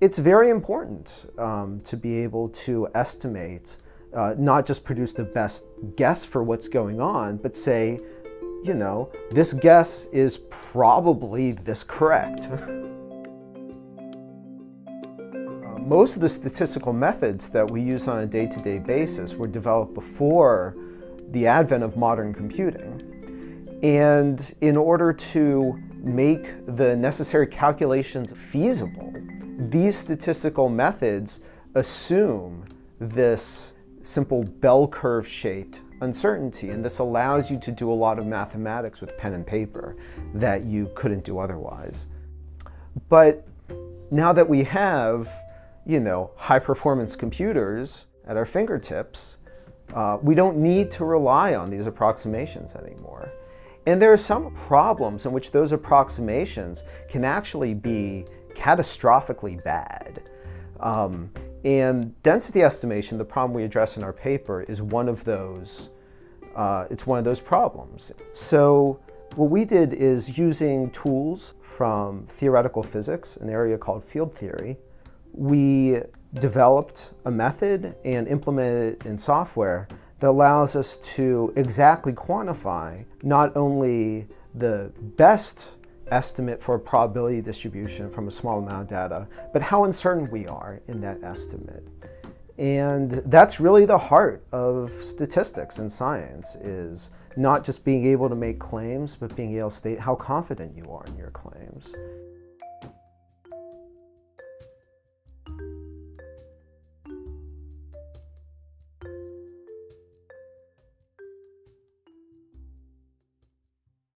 it's very important um, to be able to estimate, uh, not just produce the best guess for what's going on, but say, you know, this guess is probably this correct. Uh, most of the statistical methods that we use on a day-to-day -day basis were developed before the advent of modern computing. And in order to make the necessary calculations feasible, these statistical methods assume this simple bell curve shaped uncertainty and this allows you to do a lot of mathematics with pen and paper that you couldn't do otherwise. But now that we have, you know, high performance computers at our fingertips, uh, we don't need to rely on these approximations anymore. And there are some problems in which those approximations can actually be catastrophically bad. Um, and density estimation, the problem we address in our paper, is one of those, uh, it's one of those problems. So what we did is using tools from theoretical physics, an area called field theory, we developed a method and implemented it in software that allows us to exactly quantify not only the best estimate for a probability distribution from a small amount of data, but how uncertain we are in that estimate. And that's really the heart of statistics and science is not just being able to make claims, but being able to state how confident you are in your claims.